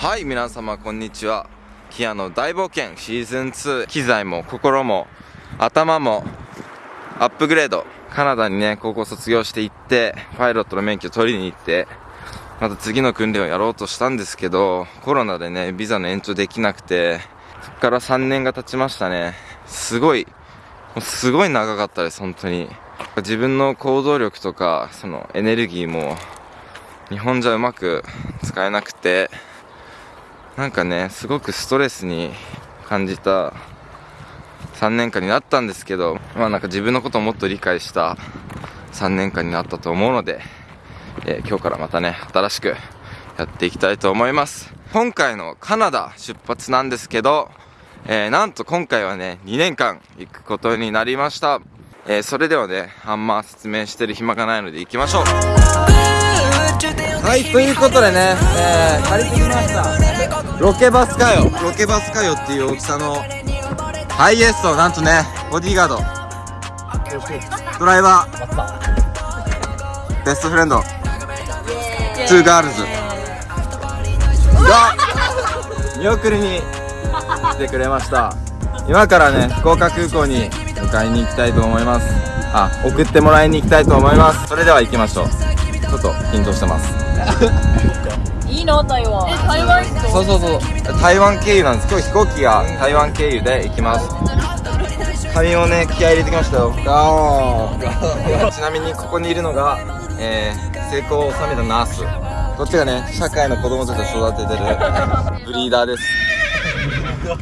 はい皆様こんにちは。キアの大冒険シーズン2機材も心も頭もアップグレード。カナダにね高校卒業して行ってパイロットの免許取りに行ってまた次の訓練をやろうとしたんですけどコロナでねビザの延長できなくてそこから3年が経ちましたね。すごいもうすごい長かったです本当に。自分の行動力とかそのエネルギーも日本じゃうまく使えなくてなんかねすごくストレスに感じた3年間になったんですけどまあなんか自分のことをもっと理解した3年間になったと思うので、えー、今日からまたね新しくやっていきたいと思います。今回のカナダ出発なんですけど、えー、なんと今回はね2年間行くことになりました、えー、それではねあんま説明してる暇がないので行きましょう。はいということでね、えー、借りてきました。ロケバスかよ。ロケバスかよっていう大きさのハイエーストなんとねボディーガード。ドライバー。ベストフレンド。トゥーガールズ。が見送りに来てくれました。今からね福岡空港に迎えに行きたいと思います。あ送ってもらいに行きたいと思います。それでは行きましょう。ちょっと緊張してます。いいの台湾。え台湾そうそうそう。台湾経由なんです。今日飛行機が台湾経由で行きます。髪をね気合い入れてきましたよ。ちなみにここにいるのが、えー、成功を収めたナース。こっちがね社会の子供たちを育ててる ブリーダーです。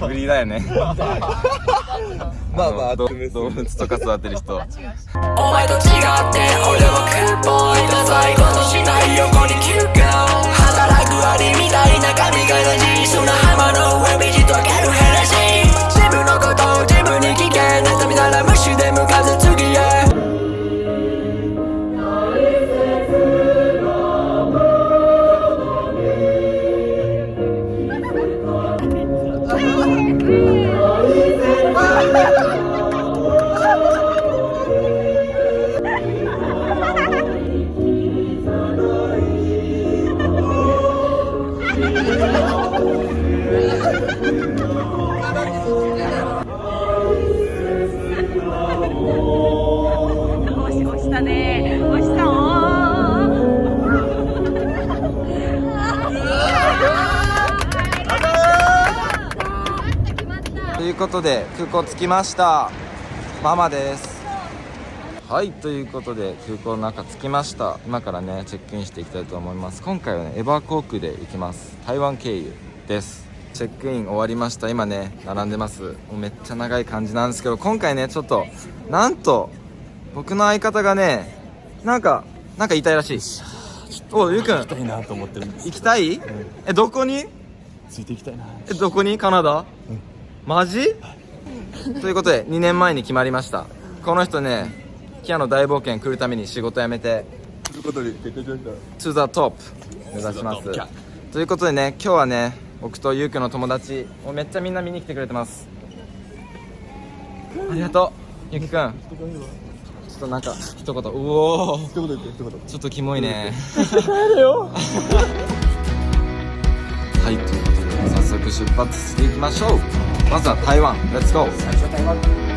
ブリーダーやね。まあまあ動物とか育てる人。お前と違って俺はクーボーイだ最後のしない横に休暇働くアりみたいな髪が大事その浜ことで空港着きました。ママです。はいということで空港の中着きました。今からねチェックインしていきたいと思います。今回はねエバー航空で行きます。台湾経由です。チェックイン終わりました。今ね並んでます。もうめっちゃ長い感じなんですけど今回ねちょっとなんと僕の相方がねなんかなんか言いたいらしい。おゆうくん。行きたいなと思ってるんです行きたい、うん、えどこに？ついていきたいな。えどこに？カナダ、うんマジ？ということで2年前に決まりました。この人ねキアの大冒険来るために仕事辞めて。ということで決定しました。To the top 目指します。ということでね今日はね僕とゆうくんの友達もうめっちゃみんな見に来てくれてます。ありがとうゆうきくん。ちょっとなんか一言。うおおちょっとキモいね。はいということで早速出発していきましょうまずは台湾。レッツゴー最初は台湾。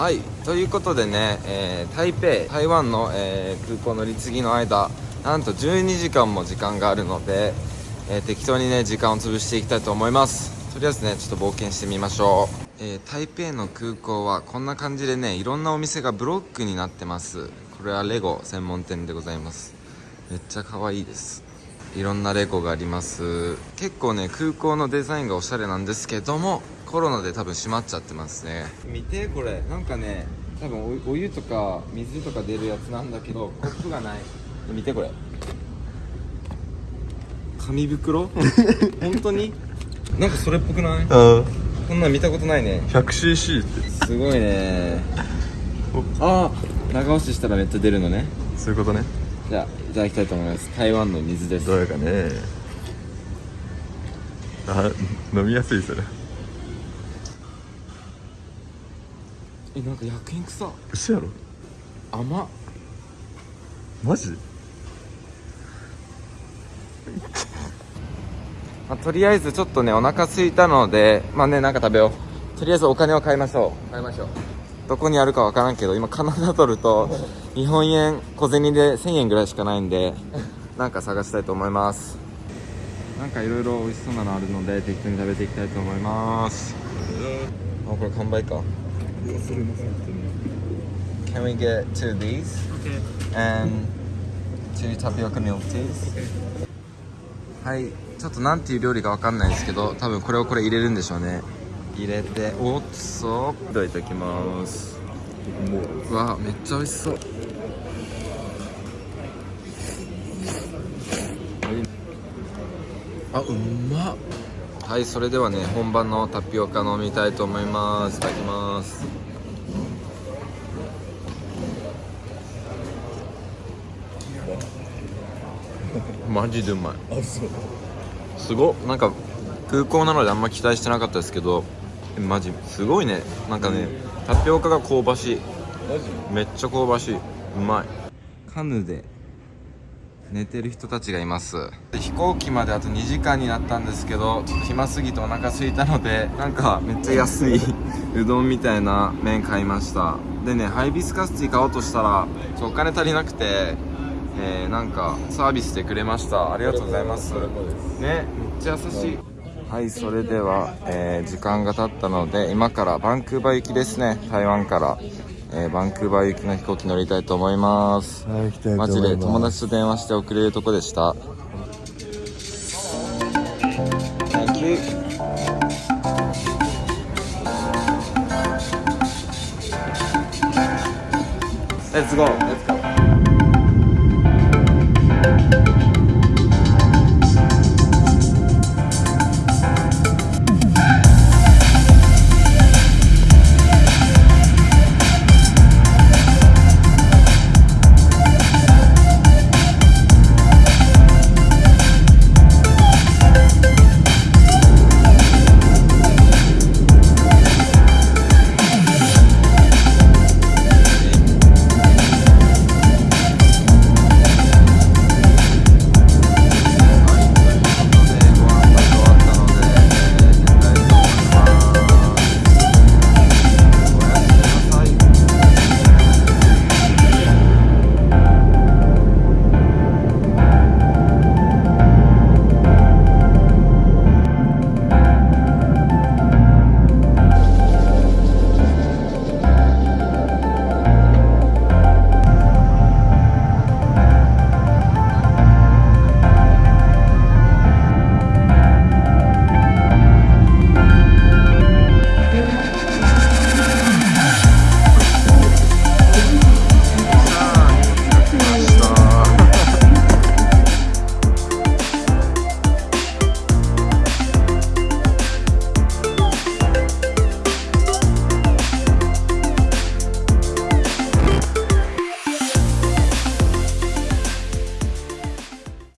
はい。ということでね、えー台北台湾の、えー空港乗り継ぎの間なんと12時間も時間があるので、えー適当にね時間を潰していきたいと思います。とりあえずねちょっと冒険してみましょう、え台北の空港はこんな感じでねいろんなお店がブロックになってます。これはレゴ専門店でございます。めっちゃ可愛いです。いろんなレゴがあります。結構ね空港のデザインがおしゃれなんですけどもコロナで多分閉まっちゃってますね。見てこれ。なんかね多分おお湯とか水とか出るやつなんだけどコップがない。見てこれ。紙袋？本当に？なんかそれっぽくない？あこんなん見たことないね。100cc って。すごいね。ああ長押ししたらめっちゃ出るのね。そういうことね。じゃあいただきたいと思います。台湾の水です。どうやかね。あ飲みやすいそれえなんか薬品臭嘘やろ。甘。っマジ？まあ、とりあえずちょっとねお腹空いたのでまあねなんか食べよう。とりあえずお金を買いましょう。買いましょう。どこにあるかわからんけど今カナダドルと日本円小銭で1000円ぐらいしかないんで なんか探したいと思います。なんかいろいろ美味しそうなのあるので適当に食べていきたいと思います。あこれ完売か Can we get two of these? And two tapioca milk teas? はい。ちょっとなんていう料理かわかんないですけど多分これをこれ入れるんでしょうね。入れておっそいただいてきます。うわめっちゃ美味しそう。あうまっはいそれではね本場のタピオカ飲みたいと思います。いただきます。マジでうまい。すごっ。なんか空港なのであんま期待してなかったですけどえマジ？すごいね。なんかねタピオカが香ばしい。マジ？めっちゃ香ばしい。うまい。カヌで寝てる人たちがいます。飛行機まであと2時間になったんですけどちょっと暇すぎてお腹空いたのでなんかめっちゃ安い うどんみたいな麺買いました。でねハイビスカスティー買おうとしたらちょお金足りなくてえー、なんかサービスでくれました。ありがとうございます。ねめっちゃ優しい。はいそれでは、えー時間が経ったので今からバンクーバー行きですね。台湾から、えーバンクーバー行きの飛行機乗りたいと思います。はい行きたいと思いマます。ジで友達と電話して送れるとこでした。Let's go